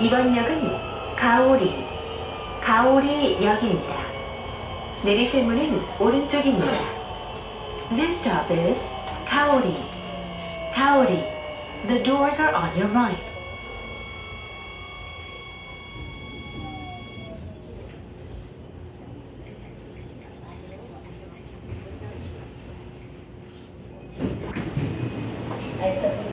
이번 역은 가오리, 가오리 역입니다. 내리실 문은 오른쪽입니다. This stop is Kaori, Kaori. The doors are on your right.